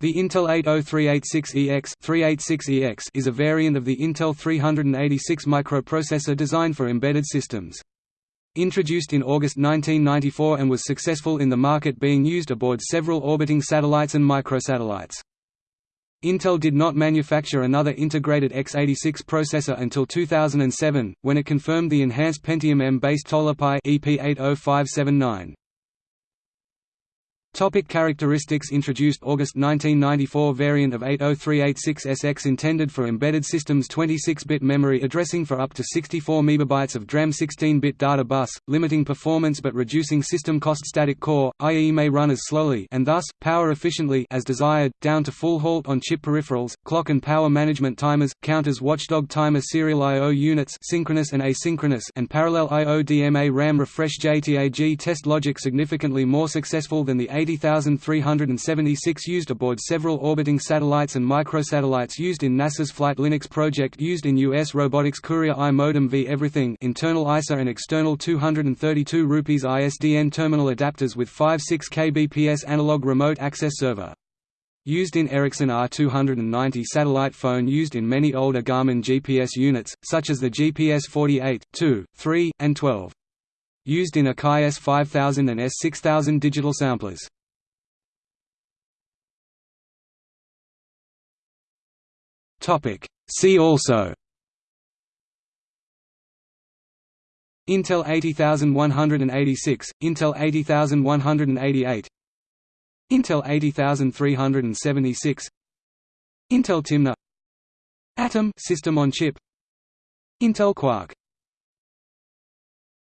The Intel 80386EX 386EX is a variant of the Intel 386 microprocessor designed for embedded systems. Introduced in August 1994 and was successful in the market being used aboard several orbiting satellites and microsatellites. Intel did not manufacture another integrated x86 processor until 2007, when it confirmed the enhanced Pentium M-based Tolapai EP80579. Topic characteristics Introduced August 1994 variant of 80386SX intended for embedded systems 26-bit memory addressing for up to 64 MB of DRAM 16-bit data bus, limiting performance but reducing system cost static core, i.e. may run as slowly and thus, power efficiently as desired, down to full halt on chip peripherals, clock and power management timers, counters watchdog timer serial I.O. units synchronous and asynchronous and parallel I.O. DMA RAM refresh JTAG test logic significantly more successful than the 80,376 used aboard several orbiting satellites and microsatellites used in NASA's Flight Linux project used in U.S. Robotics Courier I modem v Everything internal ISA and external 232 rupees ISDN terminal adapters with 5.6 kbps analog remote access server. Used in Ericsson R290 satellite phone used in many older Garmin GPS units, such as the GPS 48, 2, 3, and 12. Used in Akai S5000 and S6000 digital samplers. See also. Intel 80186, Intel 80188 Intel 80376 Intel Timna Atom system on chip Intel Quark